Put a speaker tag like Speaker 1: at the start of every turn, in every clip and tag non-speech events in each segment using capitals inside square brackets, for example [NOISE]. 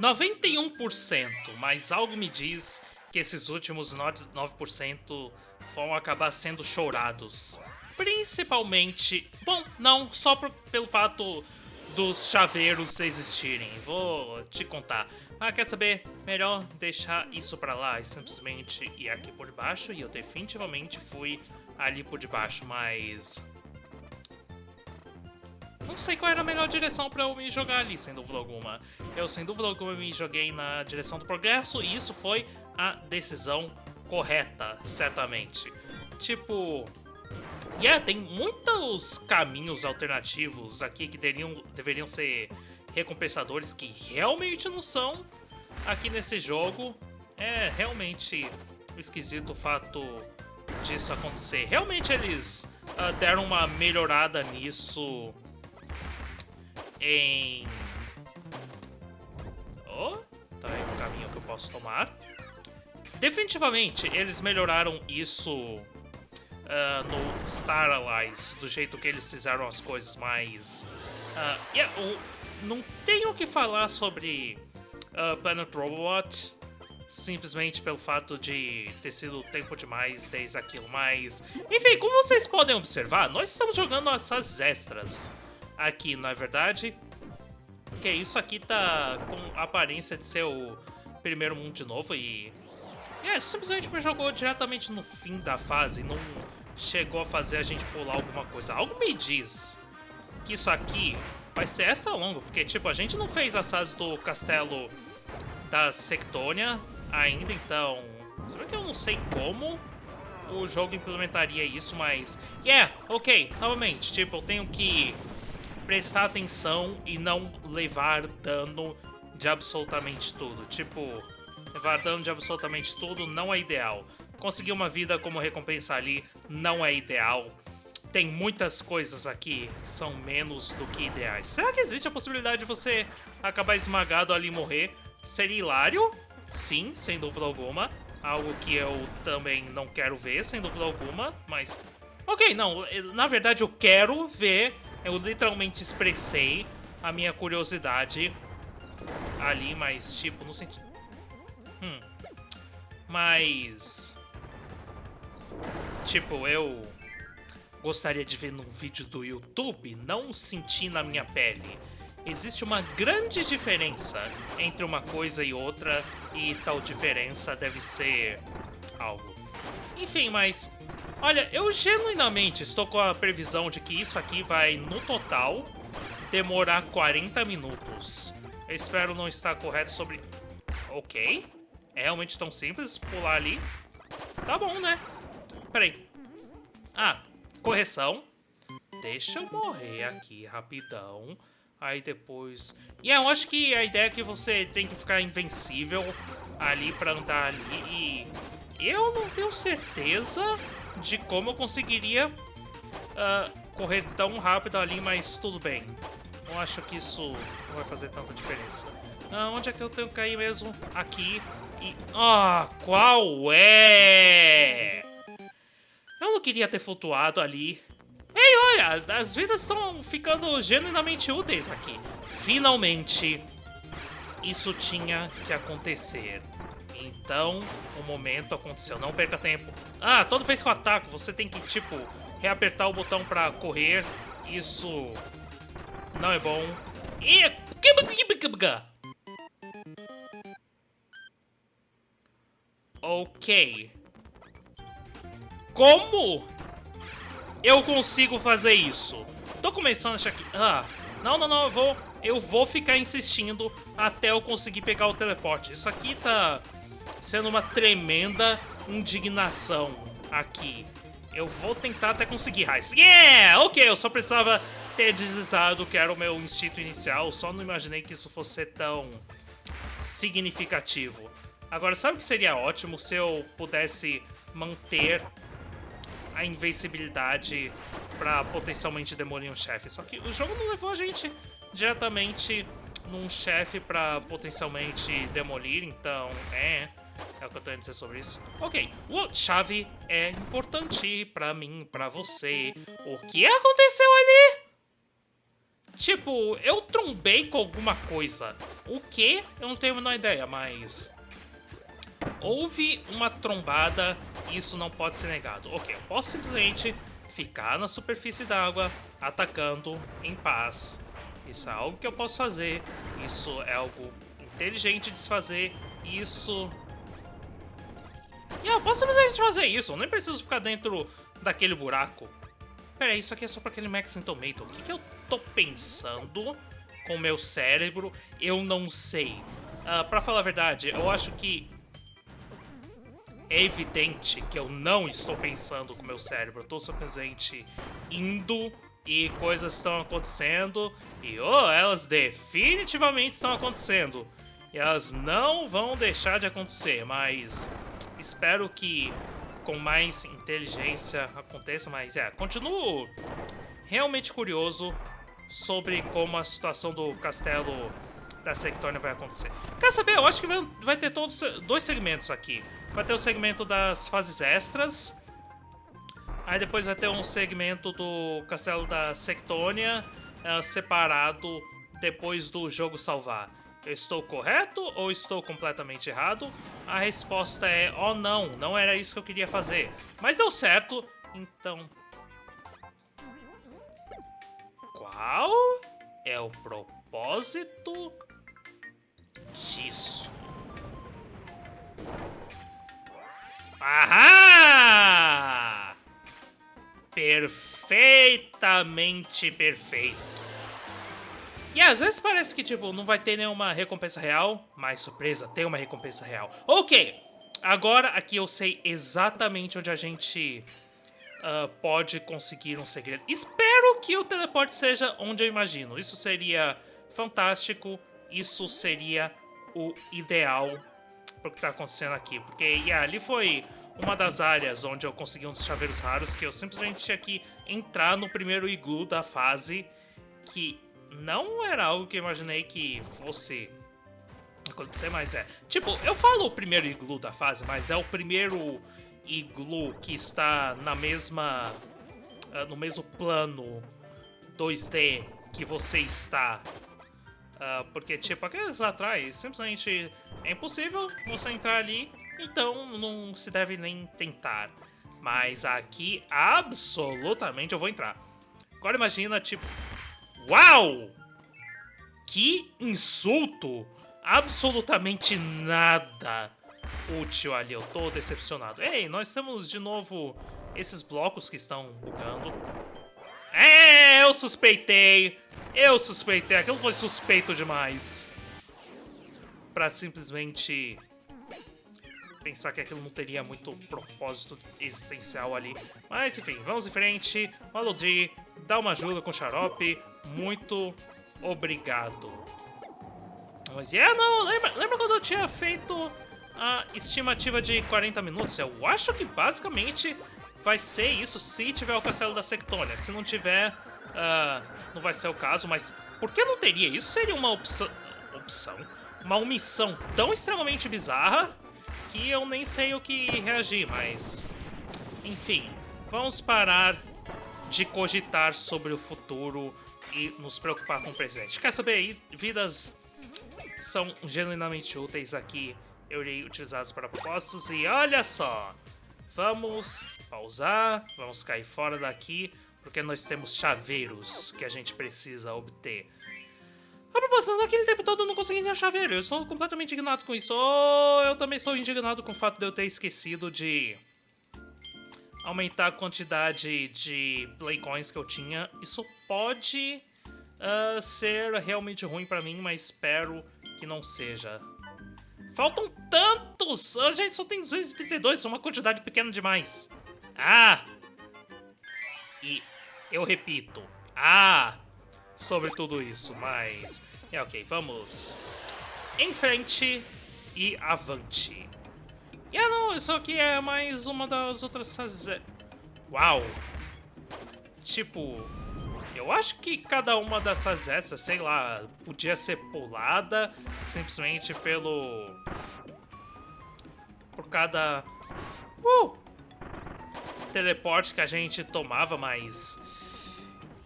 Speaker 1: 91%, mas algo me diz que esses últimos 9% vão acabar sendo chorados. Principalmente, bom, não só por, pelo fato dos chaveiros existirem, vou te contar. Mas quer saber? Melhor deixar isso pra lá e simplesmente ir aqui por baixo, e eu definitivamente fui ali por debaixo, mas... Não sei qual era a melhor direção pra eu me jogar ali, sem dúvida alguma. Eu, sem dúvida alguma, me joguei na direção do progresso e isso foi a decisão correta, certamente. Tipo... Yeah, tem muitos caminhos alternativos aqui que deveriam, deveriam ser recompensadores que realmente não são aqui nesse jogo. É realmente esquisito o fato disso acontecer. Realmente eles uh, deram uma melhorada nisso em... Oh, tá aí um caminho que eu posso tomar. Definitivamente, eles melhoraram isso uh, no Star Allies, do jeito que eles fizeram as coisas mais... Uh, yeah, não tenho o que falar sobre uh, Planet Robot, simplesmente pelo fato de ter sido tempo demais desde aquilo, mas... Enfim, como vocês podem observar, nós estamos jogando as fases extras aqui, não é verdade? Que isso aqui tá com a aparência de ser o primeiro mundo de novo e... É, simplesmente me jogou diretamente no fim da fase, não chegou a fazer a gente pular alguma coisa. Algo me diz que isso aqui vai ser essa longo, porque, tipo, a gente não fez as fases do castelo da Sectônia ainda, então... Se bem que eu não sei como o jogo implementaria isso, mas... Yeah, ok, novamente, tipo, eu tenho que prestar atenção e não levar dano de absolutamente tudo. Tipo, levar dano de absolutamente tudo não é ideal. Conseguir uma vida como recompensa ali não é ideal. Tem muitas coisas aqui que são menos do que ideais. Será que existe a possibilidade de você acabar esmagado ali e morrer? Seria hilário? Sim, sem dúvida alguma. Algo que eu também não quero ver, sem dúvida alguma, mas... Ok, não, na verdade eu quero ver eu literalmente expressei a minha curiosidade ali, mas tipo, no sentido... Hum. Mas... Tipo, eu gostaria de ver num vídeo do YouTube, não sentir na minha pele. Existe uma grande diferença entre uma coisa e outra, e tal diferença deve ser algo. Enfim, mas Olha, eu genuinamente estou com a previsão de que isso aqui vai, no total, demorar 40 minutos. Eu espero não estar correto sobre... Ok. É realmente tão simples pular ali. Tá bom, né? Peraí. Ah, correção. Deixa eu morrer aqui rapidão. Aí depois... E eu acho que a ideia é que você tem que ficar invencível ali pra andar ali e... Eu não tenho certeza de como eu conseguiria uh, correr tão rápido ali, mas tudo bem. Não acho que isso vai fazer tanta diferença. Uh, onde é que eu tenho que cair mesmo? Aqui. E... Ah, qual é? Eu não queria ter flutuado ali. Ei, olha, as vidas estão ficando genuinamente úteis aqui. Finalmente, isso tinha que acontecer. Então, o momento aconteceu. Não perca tempo. Ah, toda vez que eu ataco, você tem que, tipo, reapertar o botão pra correr. Isso não é bom. E... Ok. Como eu consigo fazer isso? Tô começando a achar que... Ah, não, não, não, eu vou... Eu vou ficar insistindo até eu conseguir pegar o teleporte. Isso aqui tá sendo uma tremenda indignação aqui. Eu vou tentar até conseguir raiz. Yeah! Ok, eu só precisava ter deslizado que era o meu instinto inicial. Só não imaginei que isso fosse tão significativo. Agora, sabe o que seria ótimo se eu pudesse manter a invencibilidade pra potencialmente demolir um chefe? Só que o jogo não levou a gente diretamente num chefe pra potencialmente demolir, então, é... É o que eu tenho a dizer sobre isso. Ok, o chave é importante pra mim, pra você. O que aconteceu ali? Tipo, eu trombei com alguma coisa. O que? Eu não tenho a menor ideia, mas... Houve uma trombada e isso não pode ser negado. Ok, eu posso simplesmente ficar na superfície d'água atacando em paz. Isso é algo que eu posso fazer. Isso é algo inteligente de se fazer. Isso... E eu posso simplesmente fazer isso. Eu nem preciso ficar dentro daquele buraco. Pera isso aqui é só para aquele Max Tomato. O que, que eu tô pensando com o meu cérebro? Eu não sei. Uh, pra falar a verdade, eu acho que é evidente que eu não estou pensando com o meu cérebro. Eu tô simplesmente indo e coisas estão acontecendo. E, oh, elas definitivamente estão acontecendo. E elas não vão deixar de acontecer, mas espero que com mais inteligência aconteça, mas é, continuo realmente curioso sobre como a situação do castelo da Sectônia vai acontecer. Quer saber? Eu acho que vai, ter todos dois segmentos aqui. Vai ter o segmento das fases extras, aí depois vai ter um segmento do castelo da Sectônia uh, separado depois do jogo salvar. Estou correto ou estou completamente errado? A resposta é, oh não, não era isso que eu queria fazer. Mas deu certo, então... Qual é o propósito disso? Ahá! Perfeitamente perfeito. E às vezes parece que, tipo, não vai ter nenhuma recompensa real, mas surpresa, tem uma recompensa real. Ok, agora aqui eu sei exatamente onde a gente uh, pode conseguir um segredo. Espero que o teleporte seja onde eu imagino. Isso seria fantástico, isso seria o ideal para o que está acontecendo aqui. Porque yeah, ali foi uma das áreas onde eu consegui uns chaveiros raros que eu simplesmente tinha que entrar no primeiro iglu da fase que não era algo que eu imaginei que fosse acontecer, mas é. Tipo, eu falo o primeiro iglu da fase, mas é o primeiro iglu que está na mesma. Uh, no mesmo plano 2D que você está. Uh, porque, tipo, aqueles lá atrás, simplesmente é impossível você entrar ali, então não se deve nem tentar. Mas aqui, absolutamente, eu vou entrar. Agora imagina, tipo, Uau! Que insulto! Absolutamente nada útil ali. Eu tô decepcionado. Ei, nós temos de novo esses blocos que estão bugando. É, eu suspeitei! Eu suspeitei. Aquilo foi suspeito demais. Pra simplesmente pensar que aquilo não teria muito propósito existencial ali. Mas enfim, vamos em frente. Malodi, dá uma ajuda com o xarope. Muito obrigado. Mas é, yeah, não, lembra, lembra quando eu tinha feito a estimativa de 40 minutos? Eu acho que basicamente vai ser isso se tiver o Castelo da Sectônia. Se não tiver, uh, não vai ser o caso, mas por que não teria? Isso seria uma opção, opção, uma omissão tão extremamente bizarra que eu nem sei o que reagir, mas... Enfim, vamos parar de cogitar sobre o futuro e nos preocupar com o presente. Quer saber? Vidas são genuinamente úteis aqui. Eu irei utilizá-las para propósitos e olha só! Vamos pausar, vamos cair fora daqui, porque nós temos chaveiros que a gente precisa obter. A propósito, naquele tempo todo eu não consegui ter chaveiro, eu estou completamente indignado com isso. Oh, eu também estou indignado com o fato de eu ter esquecido de aumentar a quantidade de Playcoins que eu tinha. Isso pode uh, ser realmente ruim pra mim, mas espero que não seja. Faltam tantos! A gente só tem 232, é uma quantidade pequena demais. Ah! E eu repito, ah! Sobre tudo isso, mas... É ok, vamos em frente e avante. E ah não, isso aqui é mais uma das outras... Uau! Tipo, eu acho que cada uma dessas essas, sei lá, podia ser pulada simplesmente pelo... Por cada... Uh! Teleporte que a gente tomava, mas...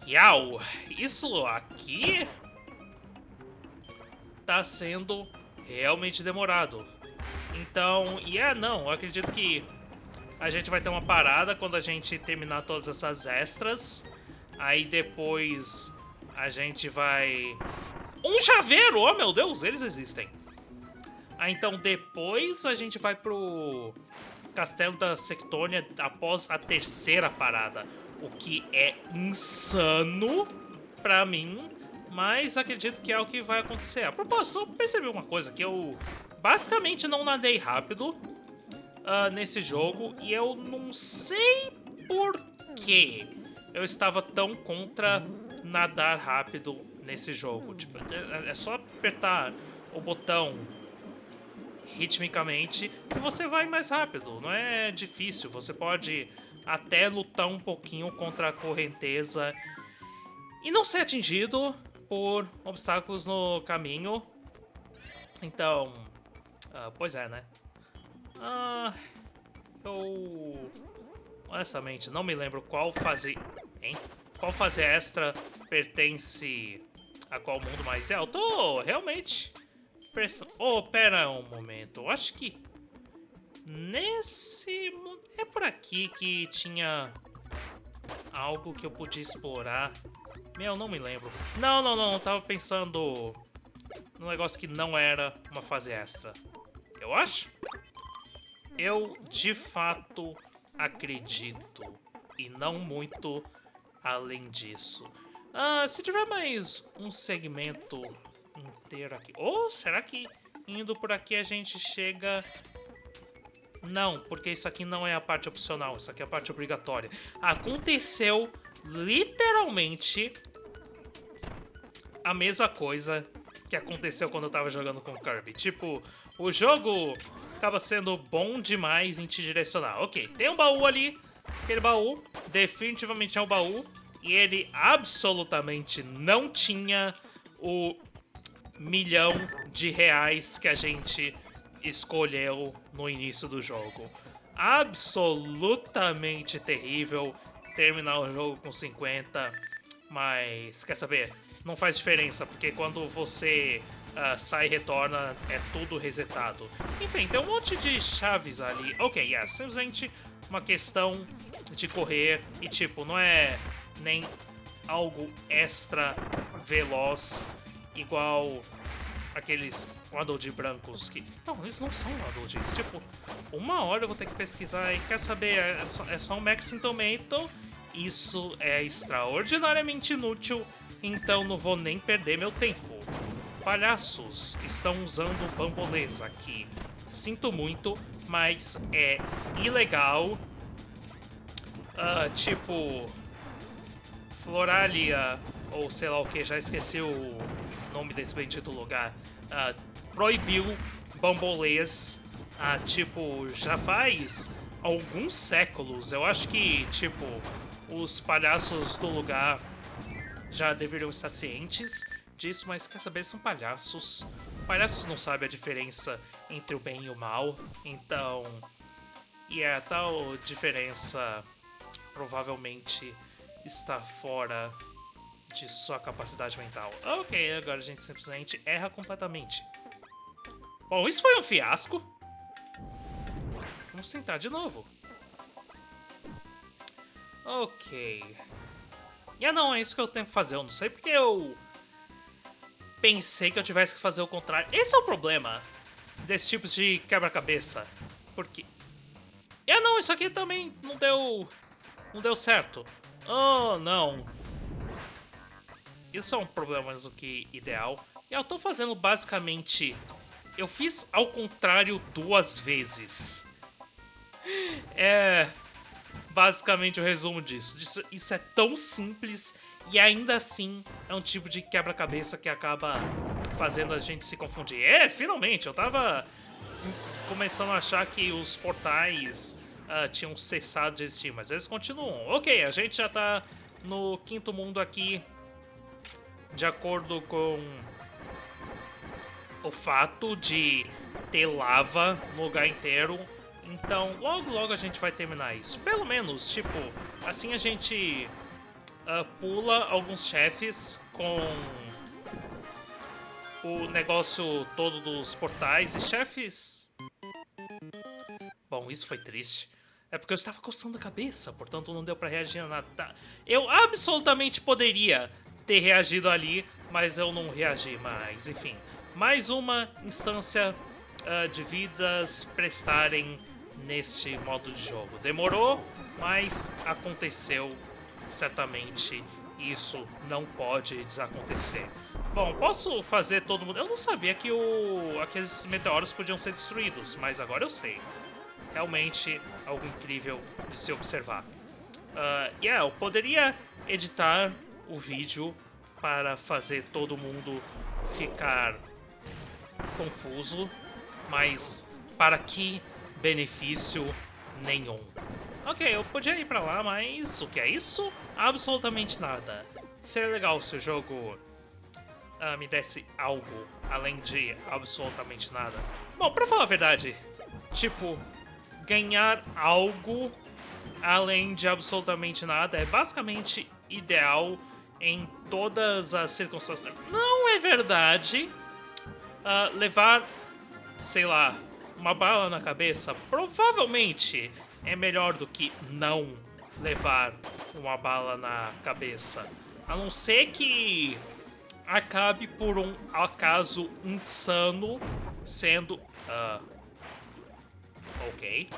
Speaker 1: Yau, isso aqui tá sendo realmente demorado. Então, e yeah, não, eu acredito que a gente vai ter uma parada quando a gente terminar todas essas extras. Aí depois a gente vai... Um chaveiro! Oh, meu Deus, eles existem. Ah, então depois a gente vai pro Castelo da Sectônia após a terceira parada. O que é insano pra mim, mas acredito que é o que vai acontecer. A propósito, eu percebi uma coisa, que eu basicamente não nadei rápido uh, nesse jogo, e eu não sei por que eu estava tão contra nadar rápido nesse jogo. Tipo, é, é só apertar o botão ritmicamente que você vai mais rápido. Não é difícil. Você pode até lutar um pouquinho contra a correnteza e não ser atingido por obstáculos no caminho. Então, uh, pois é, né? Ah, eu honestamente não me lembro qual fase, hein? Qual fase extra pertence a qual mundo, mas é, eu tô realmente Oh, pera um momento. Eu acho que nesse... É por aqui que tinha algo que eu podia explorar. Meu, não me lembro. Não, não, não. Eu tava pensando num negócio que não era uma fase extra. Eu acho. Eu, de fato, acredito. E não muito além disso. Ah, se tiver mais um segmento inteiro aqui. Ou será que indo por aqui a gente chega... Não, porque isso aqui não é a parte opcional, isso aqui é a parte obrigatória. Aconteceu literalmente a mesma coisa que aconteceu quando eu tava jogando com Kirby. Tipo, o jogo acaba sendo bom demais em te direcionar. Ok, tem um baú ali, aquele baú definitivamente é um baú, e ele absolutamente não tinha o milhão de reais que a gente escolheu no início do jogo. Absolutamente terrível terminar o jogo com 50, mas quer saber? Não faz diferença, porque quando você uh, sai e retorna, é tudo resetado. Enfim, tem um monte de chaves ali. Ok, é yeah, simplesmente uma questão de correr e tipo, não é nem algo extra veloz igual aqueles Waddle brancos que... Não, eles não são Waddles. Tipo, uma hora eu vou ter que pesquisar e quer saber, é só, é só um Maxim Tomato. Isso é extraordinariamente inútil, então não vou nem perder meu tempo. Palhaços estão usando bambolês aqui. Sinto muito, mas é ilegal. Uh, tipo... Floralia, ou sei lá o que, já esqueci o nome desse bendito lugar, uh, proibiu bambolês, uh, tipo, já faz alguns séculos. Eu acho que, tipo, os palhaços do lugar já deveriam estar cientes disso, mas quer saber, são palhaços. Palhaços não sabem a diferença entre o bem e o mal, então... E a tal diferença provavelmente está fora de sua capacidade mental. Ok, agora a gente simplesmente erra completamente. Bom, isso foi um fiasco. Vamos tentar de novo. Ok. E ah não, é isso que eu tenho que fazer. Eu não sei porque eu pensei que eu tivesse que fazer o contrário. Esse é o problema desse tipo de quebra-cabeça. Porque... Ah não, isso aqui também não deu... Não deu certo. Oh, não. Isso é um problema mais do que ideal. E eu tô fazendo basicamente... Eu fiz ao contrário duas vezes. [LAUGHS] É basicamente o resumo disso. Isso, isso é tão simples e ainda assim é um tipo de quebra-cabeça que acaba fazendo a gente se confundir. É, finalmente, eu tava começando a achar que os portais uh, tinham cessado de existir, mas eles continuam. Ok, a gente já tá no quinto mundo aqui de acordo com o fato de ter lava no lugar inteiro. Então, logo logo a gente vai terminar isso. Pelo menos, tipo, assim a gente uh, pula alguns chefes com o negócio todo dos portais e chefes. Bom, isso foi triste. É porque eu estava coçando a cabeça, portanto não deu para reagir a nada. Tá. Eu absolutamente poderia ter reagido ali, mas eu não reagi mais. Enfim, mais uma instância uh, de vidas prestarem neste modo de jogo. Demorou, mas aconteceu certamente. Isso não pode desacontecer. Bom, posso fazer todo mundo... Eu não sabia que o... aqueles meteoros podiam ser destruídos, mas agora eu sei. Realmente algo incrível de se observar. Uh, yeah, eu poderia editar o vídeo para fazer todo mundo ficar confuso, mas para que benefício nenhum? Ok, eu podia ir pra lá, mas o que é isso? Absolutamente nada. Seria legal se o jogo uh, me desse algo além de absolutamente nada. Bom, pra falar a verdade, tipo, ganhar algo além de absolutamente nada é basicamente ideal em todas as circunstâncias. Não é verdade uh, levar, sei lá, uma bala na cabeça provavelmente é melhor do que não levar uma bala na cabeça. A não ser que acabe por um acaso insano sendo. Uh, ok.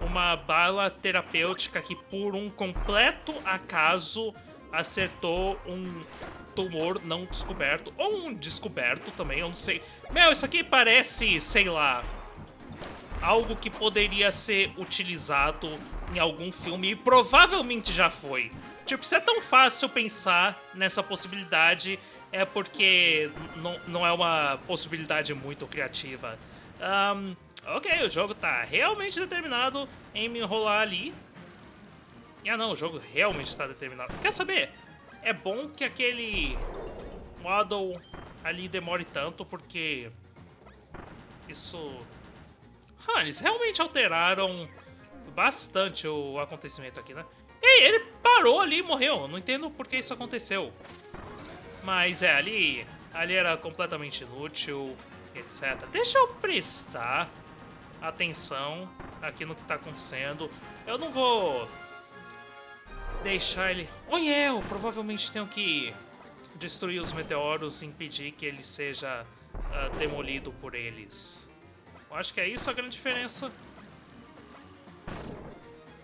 Speaker 1: Uma bala terapêutica que por um completo acaso acertou um tumor não descoberto. Ou um descoberto também, eu não sei. Meu, isso aqui parece, sei lá, algo que poderia ser utilizado em algum filme e provavelmente já foi. Tipo, se é tão fácil pensar nessa possibilidade, é porque não, é uma possibilidade muito criativa. Um, ok, o jogo tá realmente determinado em me enrolar ali. Ah não, o jogo realmente está determinado. Quer saber? É bom que aquele model ali demore tanto, porque isso ah, eles realmente alteraram bastante o acontecimento aqui, né? Ei, ele parou ali e morreu. Não entendo por que isso aconteceu. Mas é, ali, ali era completamente inútil, etc. Deixa eu prestar atenção aqui no que tá acontecendo. Eu não vou deixar ele... Yeah, eu provavelmente tenho que destruir os meteoros e impedir que ele seja uh, demolido por eles. Eu acho que é isso a grande diferença.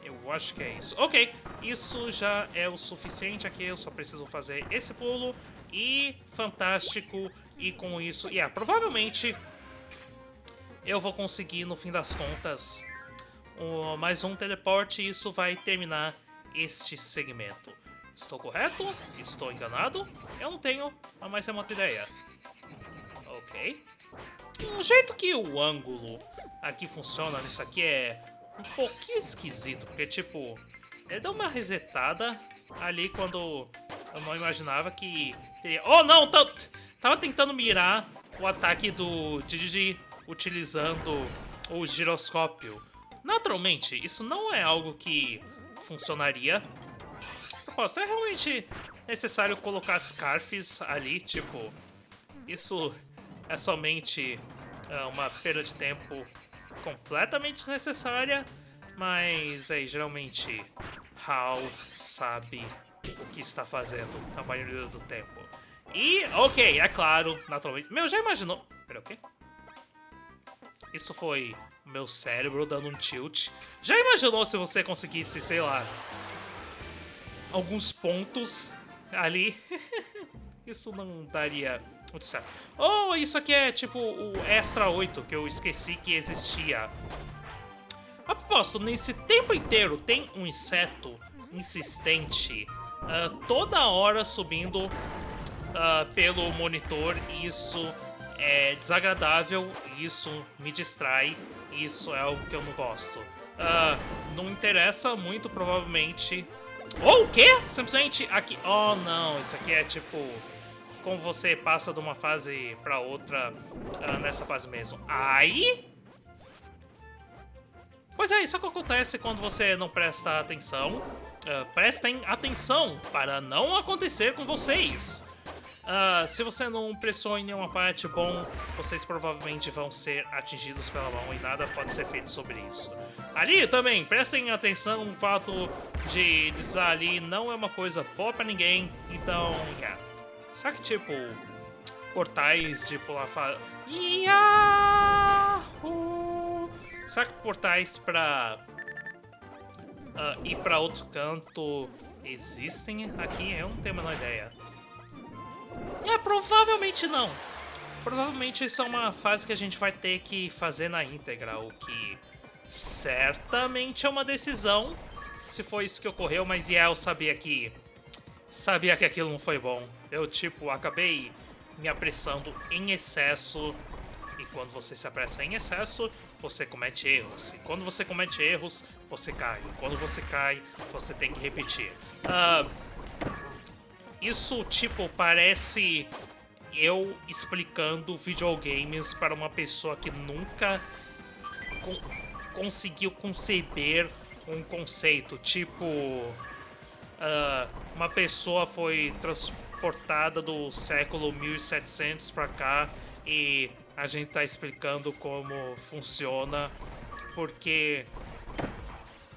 Speaker 1: Eu acho que é isso. Ok, isso já é o suficiente aqui. Eu só preciso fazer esse pulo. E fantástico. E com isso... Yeah, provavelmente eu vou conseguir, no fim das contas, um, mais um teleporte. E isso vai terminar este segmento. Estou correto? Estou enganado? Eu não tenho a mais remota ideia. Ok. O jeito que o ângulo aqui funciona nisso aqui é um pouquinho esquisito, porque, tipo, ele dá uma resetada ali quando eu não imaginava que teria... Oh, não! Tava tentando mirar o ataque do Digi utilizando o giroscópio. Naturalmente, isso não é algo que funcionaria. Propósito, é realmente necessário colocar Scarfs ali, tipo... Isso é somente uh, uma perda de tempo completamente desnecessária, mas aí geralmente Hal sabe o que está fazendo a maioria do tempo. E, ok, é claro, naturalmente... Meu, já imaginou... Pera, o quê? Isso foi meu cérebro dando um tilt. Já imaginou se você conseguisse, sei lá, alguns pontos ali? [LAUGHS] Isso não daria muito certo. Oh, isso aqui é tipo o Extra 8, que eu esqueci que existia. A propósito, nesse tempo inteiro tem um inseto insistente uh, toda hora subindo uh, pelo monitor isso é desagradável, isso me distrai, isso é algo que eu não gosto. Uh, não interessa muito, provavelmente... Oh, o quê? Simplesmente aqui... Oh, não, isso aqui é tipo como você passa de uma fase para outra uh, nessa fase mesmo. Aí... Pois é, isso é que acontece quando você não presta atenção. uh, prestem atenção para não acontecer com vocês. Uh, se você não pressou em nenhuma parte, bom, vocês provavelmente vão ser atingidos pela mão e nada pode ser feito sobre isso. Ali também, prestem atenção, o fato de deslizar ali não é uma coisa boa pra ninguém, então, yeah. Será que, tipo, portais de pular fa... Yahoo! Será que portais pra uh, ir pra outro canto existem aqui? Eu não tenho a menor ideia. É, provavelmente não. Provavelmente isso é uma fase que a gente vai ter que fazer na íntegra, o que certamente é uma decisão, se foi isso que ocorreu, mas yeah, eu sabia que... Sabia que aquilo não foi bom. Eu, tipo, acabei me apressando em excesso, e quando você se apressa em excesso, você comete erros. E quando você comete erros, você cai. E quando você cai, você tem que repetir. Uh, isso, tipo, parece eu explicando videogames para uma pessoa que nunca con conseguiu conceber um conceito. Tipo, uh, uma pessoa foi transportada do século 1700 para cá e a gente tá explicando como funciona, porque...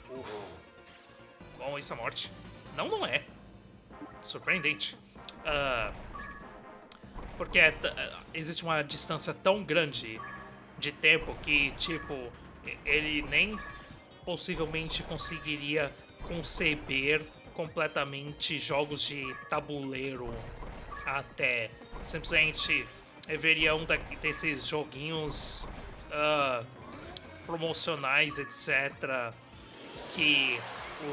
Speaker 1: Uf. Bom, isso é morte? Não, não é surpreendente. Uh, porque é, existe uma distância tão grande de tempo que, tipo, ele nem possivelmente conseguiria conceber completamente jogos de tabuleiro até. Simplesmente veria um desses joguinhos uh, promocionais, etc., que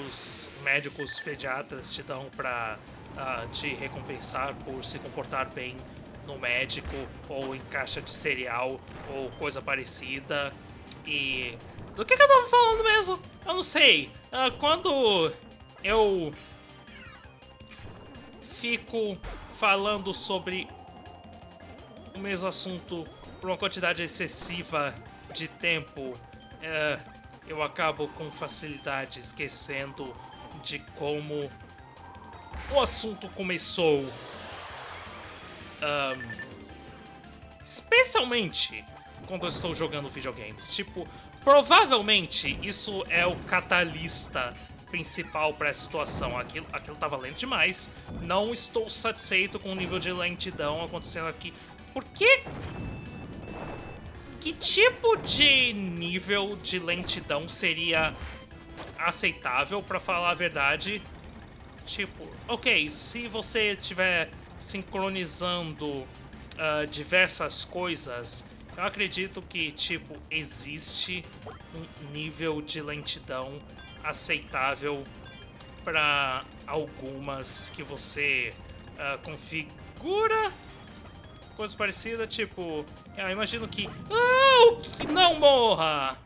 Speaker 1: os médicos pediatras te dão pra uh, te recompensar por se comportar bem no médico ou em caixa de cereal ou coisa parecida. E. Do que, que eu tava falando mesmo? Eu não sei. Uh, quando eu fico falando sobre o mesmo assunto por uma quantidade excessiva de tempo, uh, eu acabo com facilidade esquecendo de como o assunto começou. Um, especialmente quando eu estou jogando videogames. Tipo, provavelmente isso é o catalista principal para essa situação. Aquilo, aquilo tava lento demais. Não estou satisfeito com o nível de lentidão acontecendo aqui. Por que... Que tipo de nível de lentidão seria aceitável, para falar a verdade, Tipo, ok, se você estiver sincronizando uh, diversas coisas, eu acredito que, tipo, existe um nível de lentidão aceitável para algumas que você uh, configura. Coisa parecida, tipo, eu imagino que... Que não morra!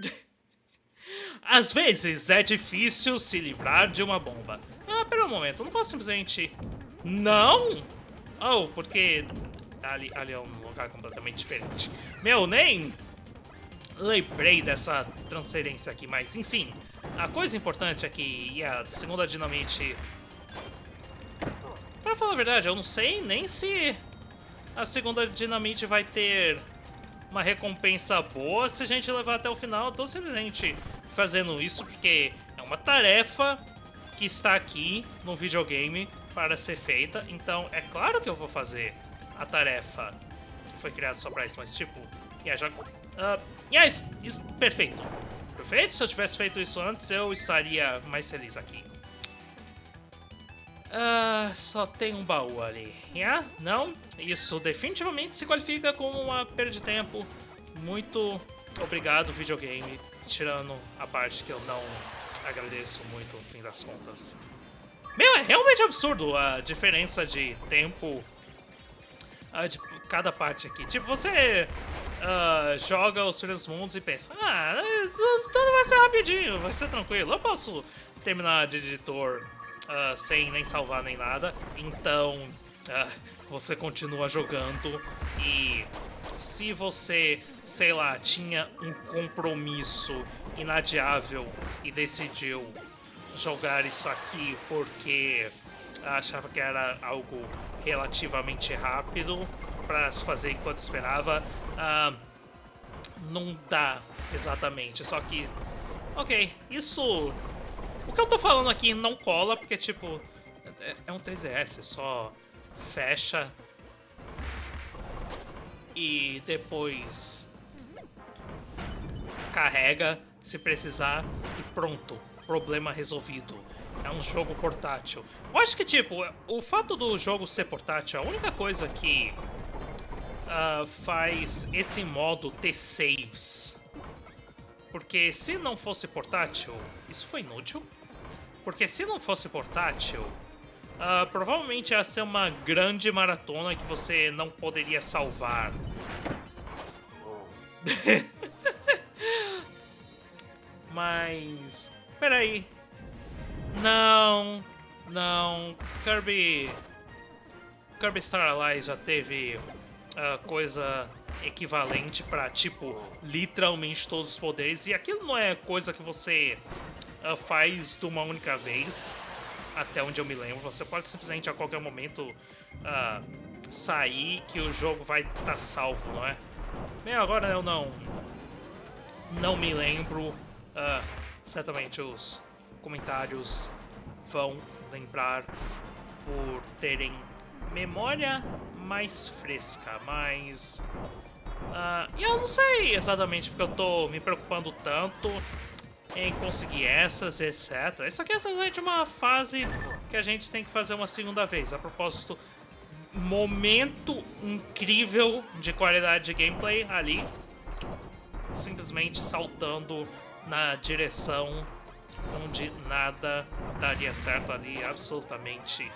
Speaker 1: [LAUGHS] Às vezes é difícil se livrar de uma bomba. Ah, pera um momento, eu não posso simplesmente... Não? Oh, porque... Ali, ali é um lugar completamente diferente. Meu, nem lembrei dessa transferência aqui, mas enfim. A coisa importante é que a segunda dinamite... Pra falar a verdade, eu não sei nem se a segunda dinamite vai ter uma recompensa boa se a gente levar até o final. Eu tô simplesmente fazendo isso porque é uma tarefa que está aqui no videogame para ser feita, então é claro que eu vou fazer a tarefa que foi criada só para isso, mas tipo, yeah, já... Uh, yeah, isso, isso, perfeito. Perfeito, se eu tivesse feito isso antes, eu estaria mais feliz aqui. Uh, só tem um baú ali. Yeah? Não? Isso definitivamente se qualifica como uma perda de tempo. Muito obrigado, videogame tirando a parte que eu não agradeço muito no fim das contas. Meu, é realmente absurdo a diferença de tempo uh, de cada parte aqui. Tipo, você uh, joga os Filhos Mundos e pensa, ah, tudo vai ser rapidinho, vai ser tranquilo, eu posso terminar de editor uh, sem nem salvar nem nada. Então, você continua jogando e se você sei lá, tinha um compromisso inadiável e decidiu jogar isso aqui porque achava que era algo relativamente rápido para se fazer enquanto esperava. Uh, não dá exatamente, só que. Ok, isso. O que eu tô falando aqui não cola, porque, tipo, é, é um 3DS, só fecha e depois carrega se precisar e pronto, problema resolvido. É um jogo portátil. Eu acho que, tipo, o fato do jogo ser portátil, a única coisa que uh, faz esse modo ter saves. Porque se não fosse portátil, isso foi inútil. Porque se não fosse portátil, uh, provavelmente ia ser uma grande maratona que você não poderia salvar. [LAUGHS] Mas... Peraí. Não, não. Kirby... Kirby Star Allies já teve uh, coisa equivalente para tipo, literalmente todos os poderes. E aquilo não é coisa que você uh, faz de uma única vez, até onde eu me lembro. Você pode simplesmente a qualquer momento uh, sair que o jogo vai estar tá salvo, não é? Bem, agora eu não, não me lembro. Uh, certamente os comentários vão lembrar por terem memória mais fresca, mas... Uh, e eu não sei exatamente porque eu tô me preocupando tanto em conseguir essas, etc. Isso aqui é simplesmente uma fase que a gente tem que fazer uma segunda vez. A propósito, momento incrível de qualidade de gameplay ali. Simplesmente saltando na direção onde nada daria certo ali, absolutamente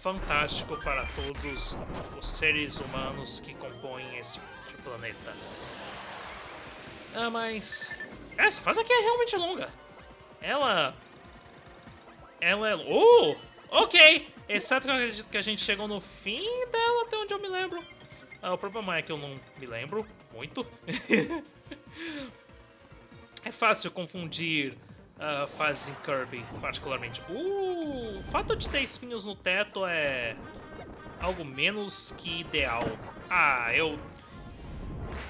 Speaker 1: fantástico para todos os seres humanos que compõem este planeta. Ah, mas... Essa fase aqui é realmente longa. Ela... Ela é... Oh! Ok! Exceto que eu acredito que a gente chegou no fim dela, até onde eu me lembro. Ah, o problema é que eu não me lembro muito. [LAUGHS] é fácil confundir uh, faz em Kirby, particularmente. Uh, o fato de ter espinhos no teto é algo menos que ideal. Ah, eu...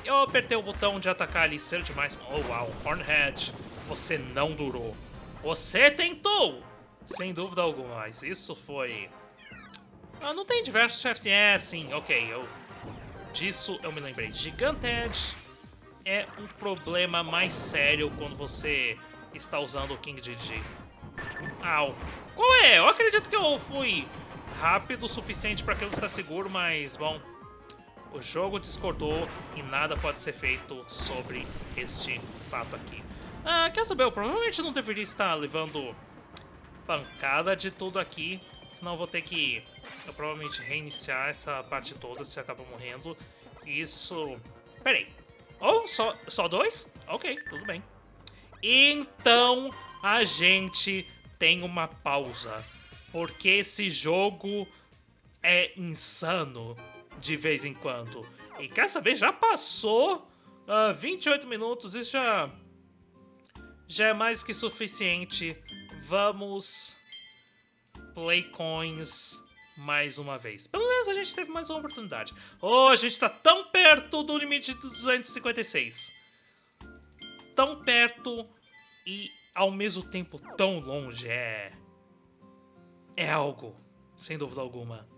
Speaker 1: Eu apertei o botão de atacar ali cedo demais. Oh, uau, Hornhead, você não durou. Você tentou! Sem dúvida alguma, mas isso foi... Ah, não tem diversos chefes... É, sim, ok, eu... Disso eu me lembrei. Giganted é um problema mais sério quando você está usando o King GG. Au. Qual é? Eu acredito que eu fui rápido o suficiente para aquilo estar seguro, mas, bom... O jogo discordou e nada pode ser feito sobre este fato aqui. Ah, quer saber? Eu provavelmente não deveria estar levando pancada de tudo aqui, senão eu vou ter que eu provavelmente reiniciar essa parte toda se acaba morrendo. Isso... Peraí. Oh, só, só dois? Ok, tudo bem. Então a gente tem uma pausa. Porque esse jogo é insano de vez em quando. E quer saber? Já passou uh, ah, 28 minutos, isso já, já é mais que suficiente. Vamos play coins mais uma vez. Pelo menos a gente teve mais uma oportunidade. Oh, a gente tá tão perto do limite de 256 tão perto e ao mesmo tempo tão longe. É. É algo, sem dúvida alguma.